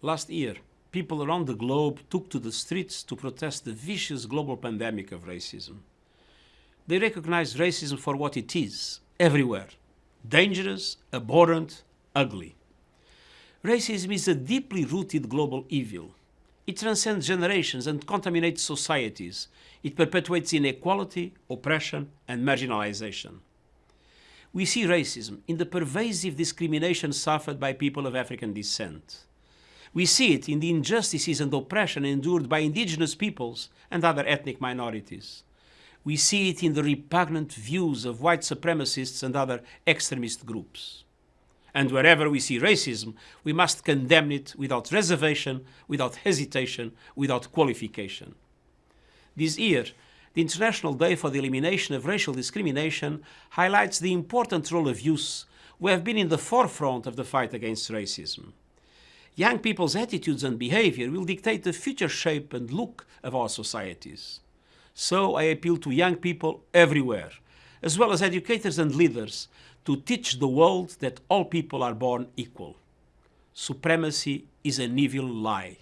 Last year, people around the globe took to the streets to protest the vicious global pandemic of racism. They recognized racism for what it is, everywhere dangerous, abhorrent, ugly. Racism is a deeply rooted global evil. It transcends generations and contaminates societies. It perpetuates inequality, oppression, and marginalization. We see racism in the pervasive discrimination suffered by people of African descent. We see it in the injustices and oppression endured by indigenous peoples and other ethnic minorities. We see it in the repugnant views of white supremacists and other extremist groups. And wherever we see racism, we must condemn it without reservation, without hesitation, without qualification. This year, the International Day for the Elimination of Racial Discrimination highlights the important role of youth who have been in the forefront of the fight against racism. Young people's attitudes and behavior will dictate the future shape and look of our societies. So I appeal to young people everywhere, as well as educators and leaders, to teach the world that all people are born equal. Supremacy is an evil lie.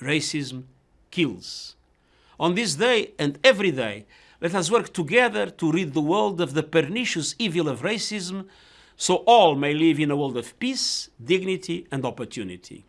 Racism kills. On this day and every day, let us work together to rid the world of the pernicious evil of racism so all may live in a world of peace, dignity and opportunity.